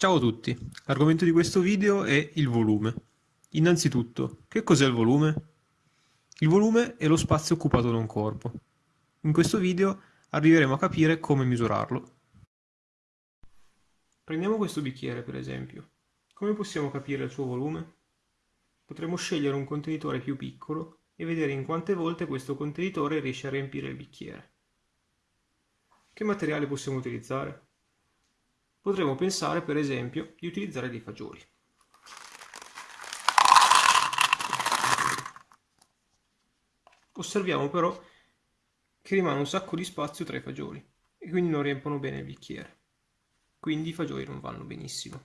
Ciao a tutti, l'argomento di questo video è il volume. Innanzitutto, che cos'è il volume? Il volume è lo spazio occupato da un corpo. In questo video arriveremo a capire come misurarlo. Prendiamo questo bicchiere per esempio. Come possiamo capire il suo volume? Potremmo scegliere un contenitore più piccolo e vedere in quante volte questo contenitore riesce a riempire il bicchiere. Che materiale possiamo utilizzare? Potremmo pensare per esempio di utilizzare dei fagioli. Osserviamo però che rimane un sacco di spazio tra i fagioli e quindi non riempiono bene il bicchiere. Quindi i fagioli non vanno benissimo.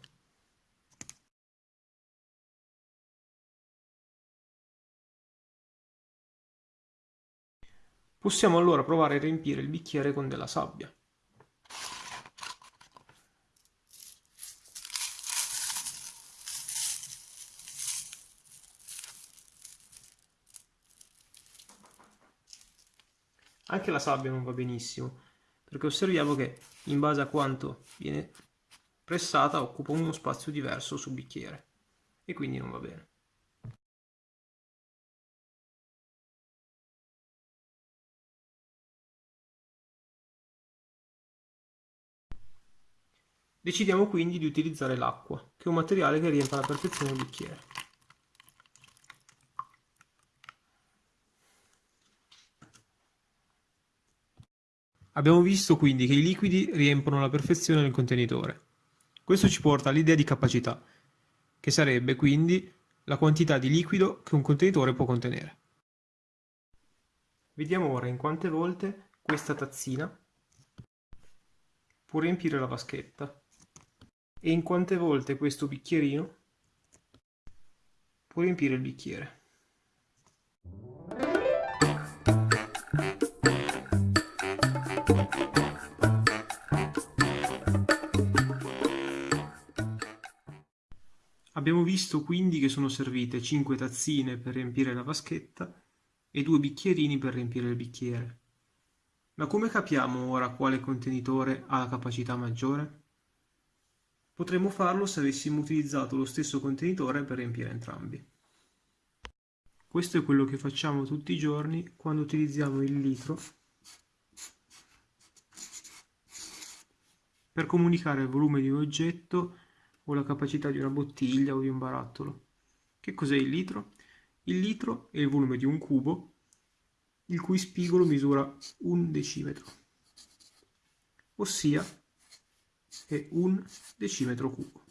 Possiamo allora provare a riempire il bicchiere con della sabbia. Anche la sabbia non va benissimo, perché osserviamo che in base a quanto viene pressata occupa uno spazio diverso sul bicchiere e quindi non va bene. Decidiamo quindi di utilizzare l'acqua, che è un materiale che riempie alla perfezione il bicchiere. Abbiamo visto quindi che i liquidi riempiono alla perfezione il contenitore. Questo ci porta all'idea di capacità, che sarebbe quindi la quantità di liquido che un contenitore può contenere. Vediamo ora in quante volte questa tazzina può riempire la vaschetta e in quante volte questo bicchierino può riempire il bicchiere. Abbiamo visto quindi che sono servite 5 tazzine per riempire la vaschetta e 2 bicchierini per riempire il bicchiere. Ma come capiamo ora quale contenitore ha la capacità maggiore? Potremmo farlo se avessimo utilizzato lo stesso contenitore per riempire entrambi. Questo è quello che facciamo tutti i giorni quando utilizziamo il litro per comunicare il volume di un oggetto o la capacità di una bottiglia o di un barattolo. Che cos'è il litro? Il litro è il volume di un cubo il cui spigolo misura un decimetro, ossia è un decimetro cubo.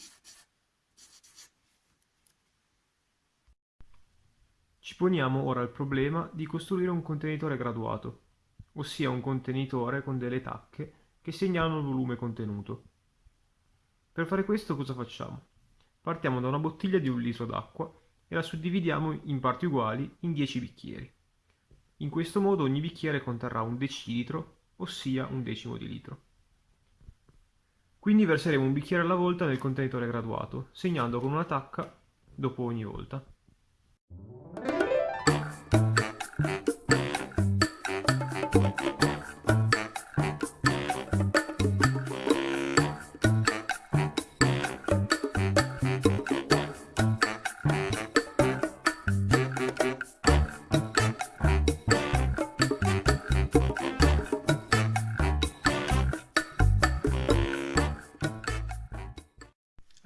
Ci poniamo ora il problema di costruire un contenitore graduato, ossia un contenitore con delle tacche che segnalano il volume contenuto. Per fare questo cosa facciamo? Partiamo da una bottiglia di un litro d'acqua e la suddividiamo in parti uguali in 10 bicchieri. In questo modo ogni bicchiere conterrà un decilitro, ossia un decimo di litro. Quindi verseremo un bicchiere alla volta nel contenitore graduato, segnando con una tacca dopo ogni volta.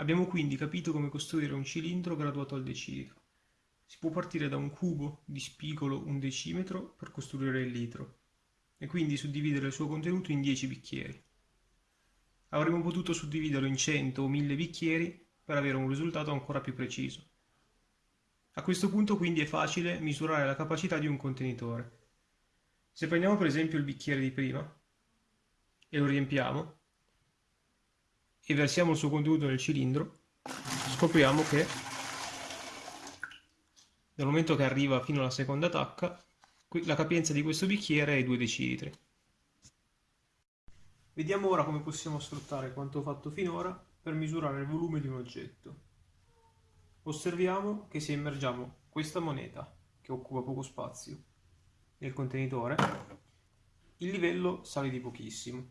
Abbiamo quindi capito come costruire un cilindro graduato al decilitro. Si può partire da un cubo di spigolo un decimetro per costruire il litro e quindi suddividere il suo contenuto in 10 bicchieri. Avremmo potuto suddividerlo in 100 o 1000 bicchieri per avere un risultato ancora più preciso. A questo punto quindi è facile misurare la capacità di un contenitore. Se prendiamo per esempio il bicchiere di prima e lo riempiamo, e versiamo il suo contenuto nel cilindro, scopriamo che dal momento che arriva fino alla seconda tacca, la capienza di questo bicchiere è 2 decilitri. Vediamo ora come possiamo sfruttare quanto fatto finora per misurare il volume di un oggetto. Osserviamo che se immergiamo questa moneta, che occupa poco spazio, nel contenitore, il livello sale di pochissimo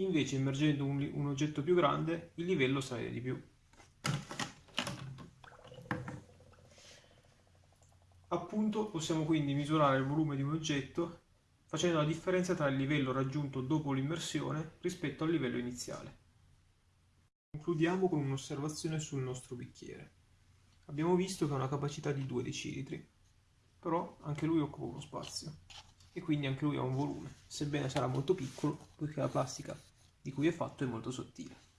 Invece immergendo un, un oggetto più grande il livello sale di più. Appunto possiamo quindi misurare il volume di un oggetto facendo la differenza tra il livello raggiunto dopo l'immersione rispetto al livello iniziale. Concludiamo con un'osservazione sul nostro bicchiere. Abbiamo visto che ha una capacità di 2 decilitri, però anche lui occupa uno spazio e quindi anche lui ha un volume, sebbene sarà molto piccolo poiché la plastica di cui è fatto è molto sottile.